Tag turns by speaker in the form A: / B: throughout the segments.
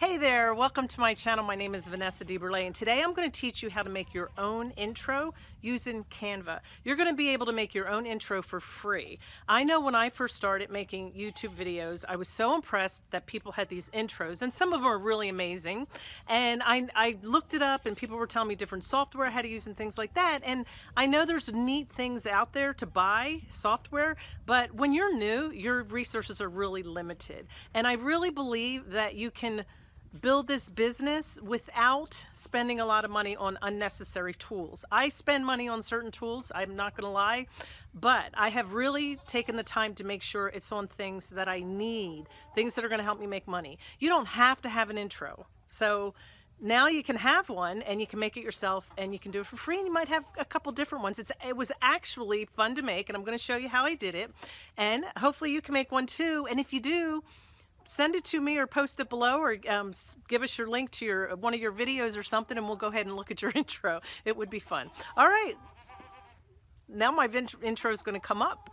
A: Hey there, welcome to my channel. My name is Vanessa DeBurle and today I'm going to teach you how to make your own intro using Canva. You're going to be able to make your own intro for free. I know when I first started making YouTube videos, I was so impressed that people had these intros and some of them are really amazing. And I, I looked it up and people were telling me different software, how to use and things like that. And I know there's neat things out there to buy software, but when you're new, your resources are really limited. And I really believe that you can build this business without spending a lot of money on unnecessary tools. I spend money on certain tools, I'm not gonna lie, but I have really taken the time to make sure it's on things that I need, things that are gonna help me make money. You don't have to have an intro. So now you can have one and you can make it yourself and you can do it for free and you might have a couple different ones. It's, it was actually fun to make and I'm gonna show you how I did it. And hopefully you can make one too. And if you do, send it to me or post it below or um, give us your link to your one of your videos or something and we'll go ahead and look at your intro. It would be fun. All right. Now my intro is going to come up.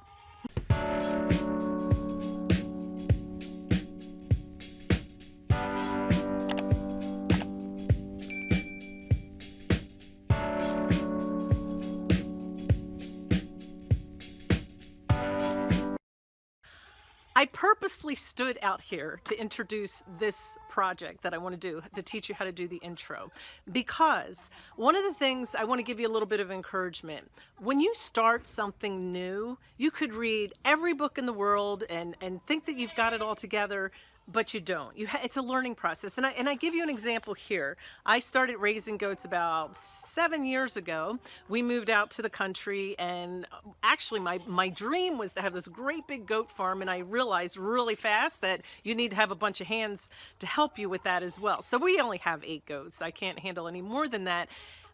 A: I purposely stood out here to introduce this project that I want to do, to teach you how to do the intro. Because one of the things I want to give you a little bit of encouragement. When you start something new, you could read every book in the world and, and think that you've got it all together, but you don't. You it's a learning process. And I, and I give you an example here. I started raising goats about seven years ago. We moved out to the country and uh, actually my, my dream was to have this great big goat farm and I realized really fast that you need to have a bunch of hands to help you with that as well. So we only have eight goats. I can't handle any more than that.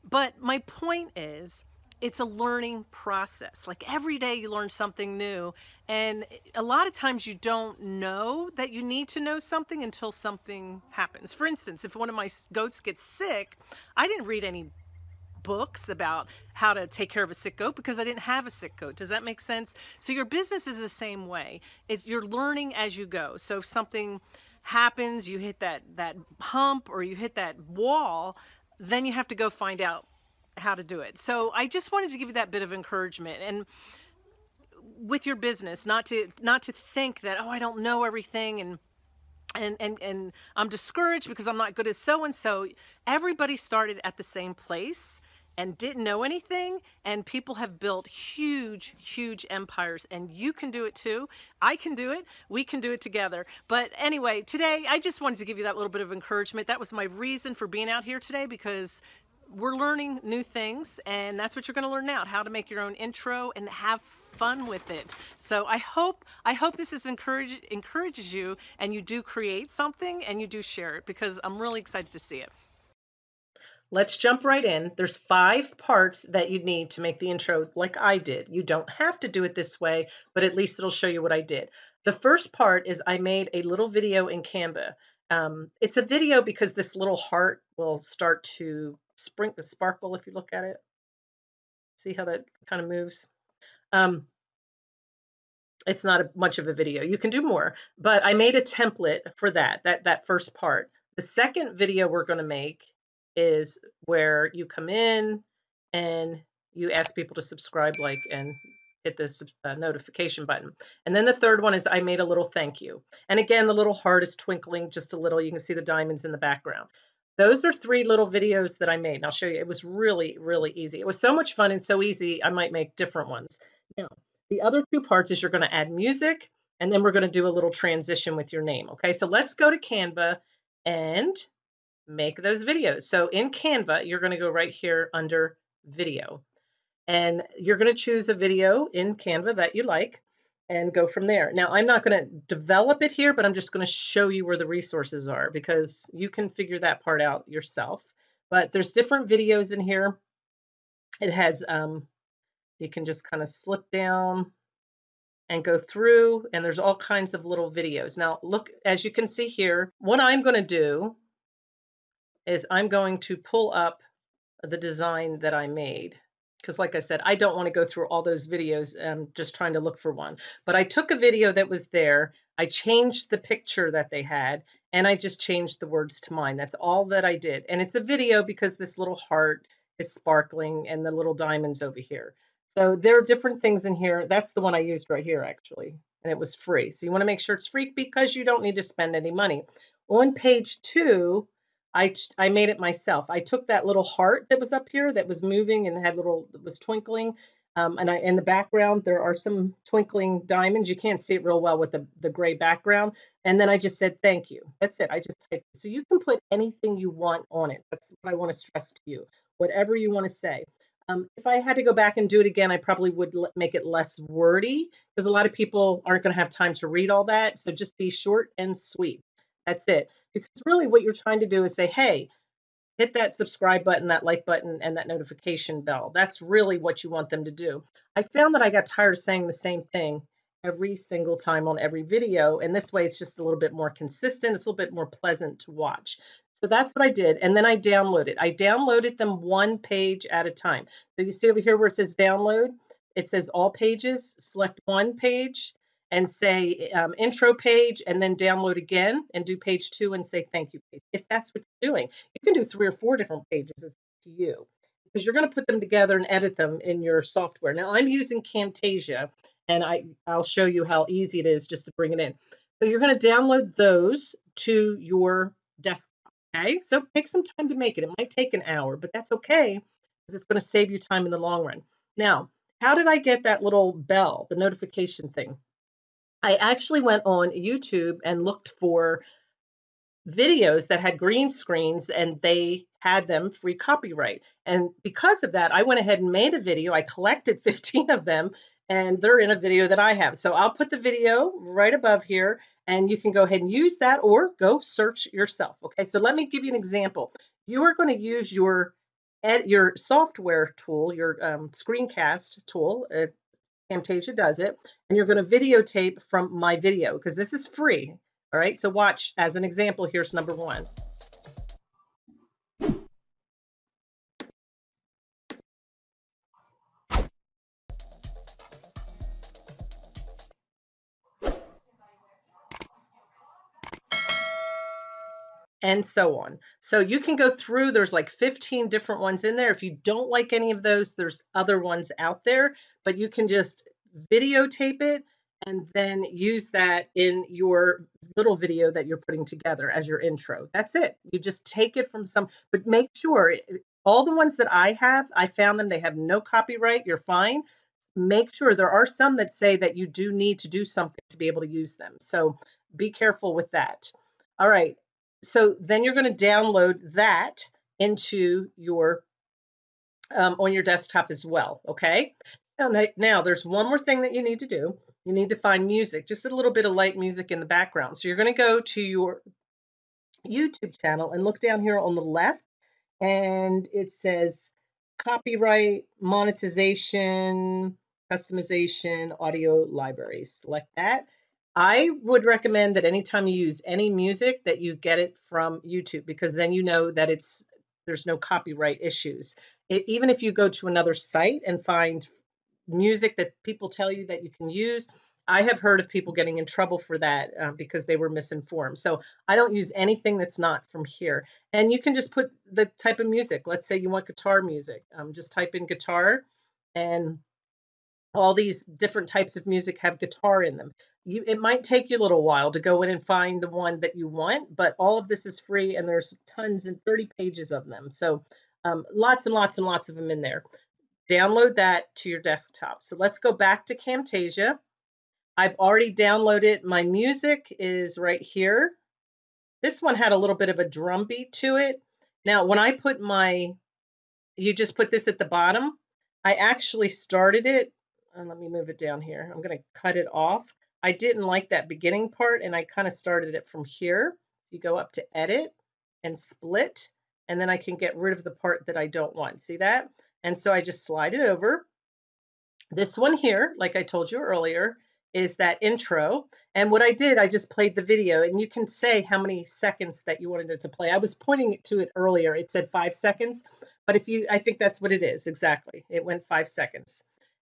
A: But my point is, it's a learning process. Like every day you learn something new. And a lot of times you don't know that you need to know something until something happens. For instance, if one of my goats gets sick, I didn't read any books about how to take care of a sick goat because I didn't have a sick goat. Does that make sense? So your business is the same way. It's you're learning as you go. So if something happens, you hit that that hump or you hit that wall, then you have to go find out how to do it. So I just wanted to give you that bit of encouragement. And with your business, not to not to think that oh I don't know everything and and and and I'm discouraged because I'm not good as so and so. Everybody started at the same place and didn't know anything and people have built huge huge empires and you can do it too. I can do it. We can do it together. But anyway today i just wanted to give you that little bit of encouragement. That was my reason for being out here today because we're learning new things and that's what you're going to learn now how to make your own intro and have fun with it. So i hope i hope this is encourage encourages you and you do create something and you do share it because i'm really excited to see it. Let's jump right in. There's five parts that you need to make the intro like i did. You don't have to do it this way but at least it'll show you what i did. The first part is i made a little video in canva. Um, it's a video because this little heart will start to sprink the sparkle if you look at it. See how that kind of moves? Um, it's not a, much of a video. You can do more, but I made a template for that, that, that first part. The second video we're going to make is where you come in and you ask people to subscribe, like, and hit the uh, notification button. And then the third one is I made a little thank you. And again, the little heart is twinkling just a little. You can see the diamonds in the background. Those are three little videos that I made. And I'll show you. It was really, really easy. It was so much fun and so easy, I might make different ones. Now, the other two parts is you're going to add music, and then we're going to do a little transition with your name. Okay, so let's go to Canva and make those videos. So in Canva, you're going to go right here under video. And you're going to choose a video in Canva that you like and go from there. Now, I'm not going to develop it here, but I'm just going to show you where the resources are because you can figure that part out yourself. But there's different videos in here. It has, um, you can just kind of slip down and go through, and there's all kinds of little videos. Now, look, as you can see here, what I'm going to do is I'm going to pull up the design that I made because like I said, I don't want to go through all those videos um, just trying to look for one. But I took a video that was there, I changed the picture that they had, and I just changed the words to mine. That's all that I did. And it's a video because this little heart is sparkling and the little diamonds over here. So there are different things in here. That's the one I used right here, actually, and it was free. So you want to make sure it's free because you don't need to spend any money. On page two, I, I made it myself. I took that little heart that was up here that was moving and had little, that was twinkling, um, and I, in the background, there are some twinkling diamonds. You can't see it real well with the, the gray background. And then I just said, thank you. That's it. I just typed. So you can put anything you want on it. That's what I want to stress to you. Whatever you want to say. Um, if I had to go back and do it again, I probably would make it less wordy because a lot of people aren't going to have time to read all that. So just be short and sweet. That's it. Because really what you're trying to do is say, hey, hit that subscribe button, that like button, and that notification bell. That's really what you want them to do. I found that I got tired of saying the same thing every single time on every video. And this way it's just a little bit more consistent. It's a little bit more pleasant to watch. So that's what I did. And then I downloaded. I downloaded them one page at a time. So you see over here where it says download, it says all pages, select one page and say um, intro page and then download again and do page two and say thank you page. If that's what you're doing, you can do three or four different pages. To you because you're going to put them together and edit them in your software. Now I'm using Camtasia and I, I'll show you how easy it is just to bring it in. So you're going to download those to your desktop. Okay, so take some time to make it. It might take an hour, but that's okay because it's going to save you time in the long run. Now, how did I get that little bell, the notification thing? I actually went on YouTube and looked for videos that had green screens and they had them free copyright. And because of that, I went ahead and made a video. I collected 15 of them and they're in a video that I have. So I'll put the video right above here and you can go ahead and use that or go search yourself. Okay, so let me give you an example. You are going to use your your software tool, your um, screencast tool. Uh, Camtasia does it, and you're going to videotape from my video because this is free. All right, so watch as an example. Here's number one. And so on. So you can go through, there's like 15 different ones in there. If you don't like any of those, there's other ones out there, but you can just videotape it and then use that in your little video that you're putting together as your intro. That's it. You just take it from some, but make sure eh, all the ones that I have, I found them, they have no copyright, you're fine. Make sure there are some that say that you do need to do something to be able to use them. So be careful with that. All right, so then you're going to download that into your um, on your desktop as well. Okay. Now, there's one more thing that you need to do. You need to find music, just a little bit of light music in the background. So you're going to go to your YouTube channel and look down here on the left, and it says copyright, monetization, customization, audio libraries. Select that. I would recommend that anytime you use any music that you get it from YouTube because then you know that it's there's no copyright issues. It, even if you go to another site and find music that people tell you that you can use, I have heard of people getting in trouble for that uh, because they were misinformed. So I don't use anything that's not from here. And you can just put the type of music. Let's say you want guitar music. Um, just type in guitar and all these different types of music have guitar in them. You, it might take you a little while to go in and find the one that you want, but all of this is free and there's tons and 30 pages of them. So um, lots and lots and lots of them in there. Download that to your desktop. So let's go back to Camtasia. I've already downloaded my music is right here. This one had a little bit of a drum beat to it. Now, when I put my, you just put this at the bottom, I actually started it and let me move it down here. I'm going to cut it off. I didn't like that beginning part and I kind of started it from here. You go up to edit and split and then I can get rid of the part that I don't want. See that? And so I just slide it over. This one here, like I told you earlier, is that intro. And what I did, I just played the video and you can say how many seconds that you wanted it to play. I was pointing it to it earlier. It said five seconds, but if you, I think that's what it is. Exactly. It went five seconds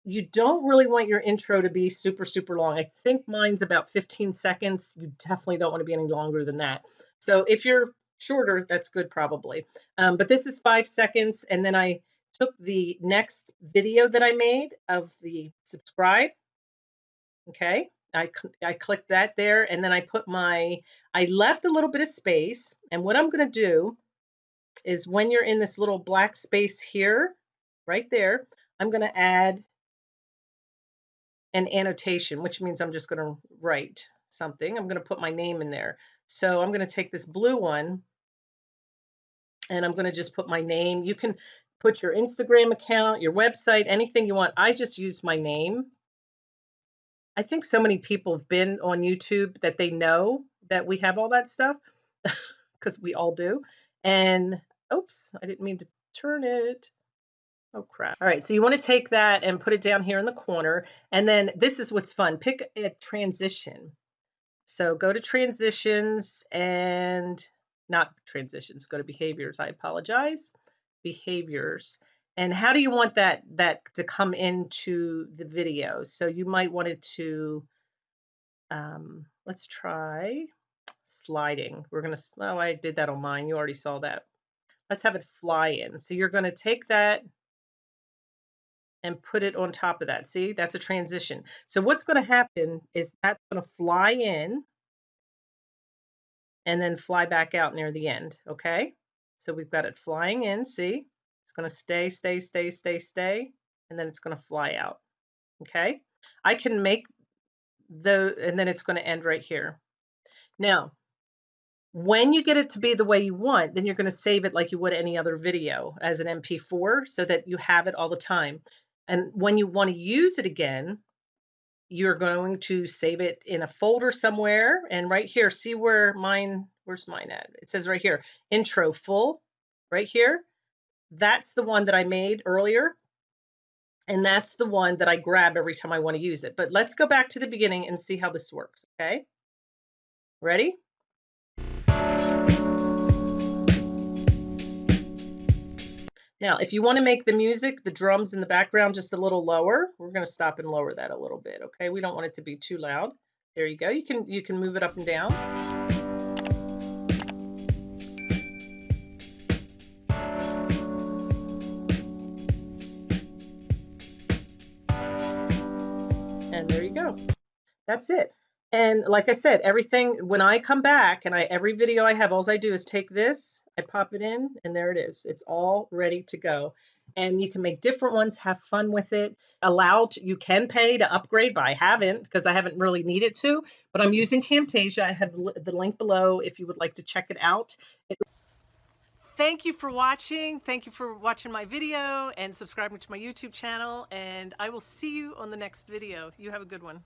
A: you don't really want your intro to be super, super long. I think mine's about 15 seconds. You definitely don't want to be any longer than that. So if you're shorter, that's good probably. Um, but this is five seconds. And then I took the next video that I made of the subscribe. Okay. I, I clicked that there and then I put my, I left a little bit of space. And what I'm going to do is when you're in this little black space here, right there, I'm going to add an annotation, which means I'm just going to write something. I'm going to put my name in there. So I'm going to take this blue one and I'm going to just put my name. You can put your Instagram account, your website, anything you want. I just use my name. I think so many people have been on YouTube that they know that we have all that stuff because we all do. And oops, I didn't mean to turn it. Oh crap. All right, so you want to take that and put it down here in the corner. And then this is what's fun. Pick a transition. So go to transitions and not transitions, go to behaviors. I apologize. Behaviors. And how do you want that that to come into the video? So you might want it to um, let's try sliding. We're gonna oh I did that on mine. You already saw that. Let's have it fly in. So you're gonna take that and put it on top of that. See, that's a transition. So what's going to happen is that's going to fly in and then fly back out near the end. Okay. So we've got it flying in. See, it's going to stay, stay, stay, stay, stay, and then it's going to fly out. Okay. I can make the, and then it's going to end right here. Now, when you get it to be the way you want, then you're going to save it like you would any other video as an MP4 so that you have it all the time. And when you want to use it again, you're going to save it in a folder somewhere. And right here, see where mine, where's mine at? It says right here, intro full, right here. That's the one that I made earlier. And that's the one that I grab every time I want to use it. But let's go back to the beginning and see how this works, okay? Ready? Now, if you want to make the music, the drums in the background just a little lower, we're going to stop and lower that a little bit, okay? We don't want it to be too loud. There you go. You can you can move it up and down. And there you go. That's it. And like I said, everything, when I come back and I every video I have, all I do is take this, I pop it in, and there it is. It's all ready to go. And you can make different ones, have fun with it. Allowed, you can pay to upgrade, but I haven't because I haven't really needed to. But I'm using Camtasia. I have the link below if you would like to check it out. It Thank you for watching. Thank you for watching my video and subscribing to my YouTube channel. And I will see you on the next video. You have a good one.